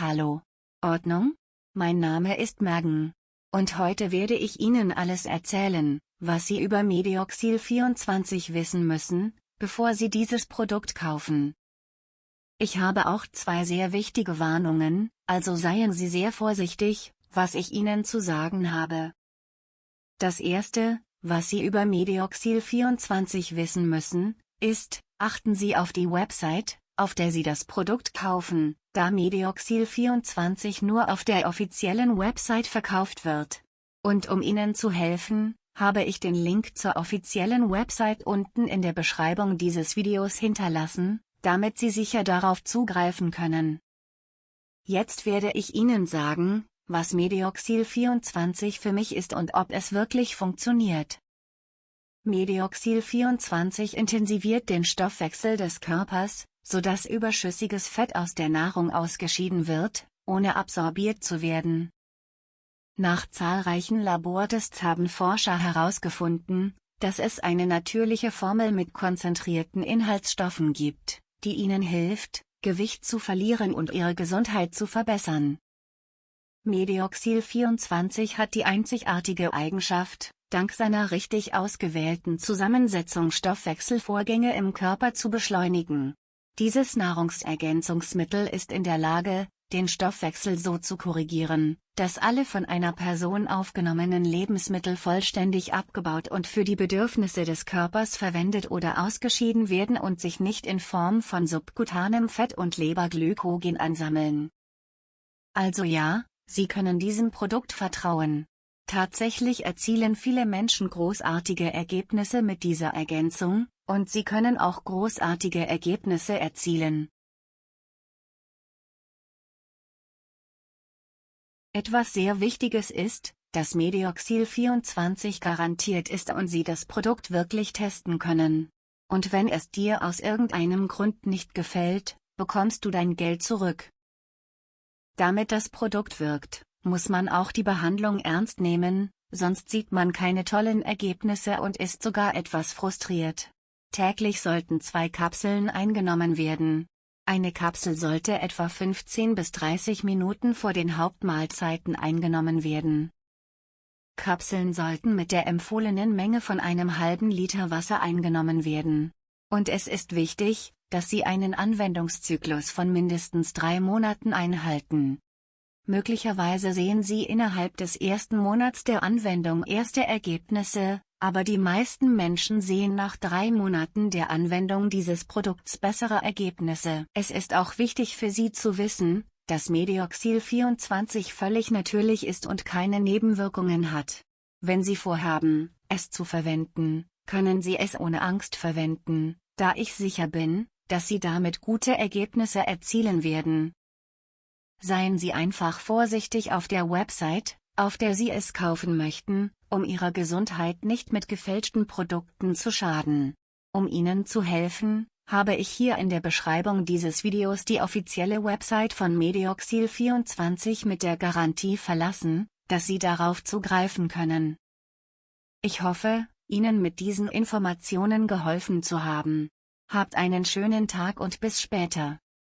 Hallo. Ordnung? Mein Name ist Megan. Und heute werde ich Ihnen alles erzählen, was Sie über Medioxil 24 wissen müssen, bevor Sie dieses Produkt kaufen. Ich habe auch zwei sehr wichtige Warnungen, also seien Sie sehr vorsichtig, was ich Ihnen zu sagen habe. Das erste, was Sie über Medioxil 24 wissen müssen, ist, achten Sie auf die Website, auf der Sie das Produkt kaufen, da Medioxil 24 nur auf der offiziellen Website verkauft wird. Und um Ihnen zu helfen, habe ich den Link zur offiziellen Website unten in der Beschreibung dieses Videos hinterlassen, damit Sie sicher darauf zugreifen können. Jetzt werde ich Ihnen sagen, was Medioxil 24 für mich ist und ob es wirklich funktioniert. Medioxil 24 intensiviert den Stoffwechsel des Körpers, sodass überschüssiges Fett aus der Nahrung ausgeschieden wird, ohne absorbiert zu werden. Nach zahlreichen Labortests haben Forscher herausgefunden, dass es eine natürliche Formel mit konzentrierten Inhaltsstoffen gibt, die ihnen hilft, Gewicht zu verlieren und ihre Gesundheit zu verbessern. Medioxil 24 hat die einzigartige Eigenschaft, dank seiner richtig ausgewählten Zusammensetzung Stoffwechselvorgänge im Körper zu beschleunigen. Dieses Nahrungsergänzungsmittel ist in der Lage, den Stoffwechsel so zu korrigieren, dass alle von einer Person aufgenommenen Lebensmittel vollständig abgebaut und für die Bedürfnisse des Körpers verwendet oder ausgeschieden werden und sich nicht in Form von subkutanem Fett und Leberglykogen ansammeln. Also ja, Sie können diesem Produkt vertrauen. Tatsächlich erzielen viele Menschen großartige Ergebnisse mit dieser Ergänzung, und sie können auch großartige Ergebnisse erzielen. Etwas sehr Wichtiges ist, dass Medioxil 24 garantiert ist und Sie das Produkt wirklich testen können. Und wenn es dir aus irgendeinem Grund nicht gefällt, bekommst du dein Geld zurück. Damit das Produkt wirkt, muss man auch die Behandlung ernst nehmen, sonst sieht man keine tollen Ergebnisse und ist sogar etwas frustriert. Täglich sollten zwei Kapseln eingenommen werden, eine Kapsel sollte etwa 15 bis 30 Minuten vor den Hauptmahlzeiten eingenommen werden. Kapseln sollten mit der empfohlenen Menge von einem halben Liter Wasser eingenommen werden. Und es ist wichtig, dass Sie einen Anwendungszyklus von mindestens drei Monaten einhalten. Möglicherweise sehen Sie innerhalb des ersten Monats der Anwendung erste Ergebnisse, aber die meisten Menschen sehen nach drei Monaten der Anwendung dieses Produkts bessere Ergebnisse. Es ist auch wichtig für Sie zu wissen, dass Medioxil 24 völlig natürlich ist und keine Nebenwirkungen hat. Wenn Sie vorhaben, es zu verwenden, können Sie es ohne Angst verwenden, da ich sicher bin, dass Sie damit gute Ergebnisse erzielen werden. Seien Sie einfach vorsichtig auf der Website, auf der Sie es kaufen möchten, um Ihrer Gesundheit nicht mit gefälschten Produkten zu schaden. Um Ihnen zu helfen, habe ich hier in der Beschreibung dieses Videos die offizielle Website von Medioxil 24 mit der Garantie verlassen, dass Sie darauf zugreifen können. Ich hoffe, Ihnen mit diesen Informationen geholfen zu haben. Habt einen schönen Tag und bis später.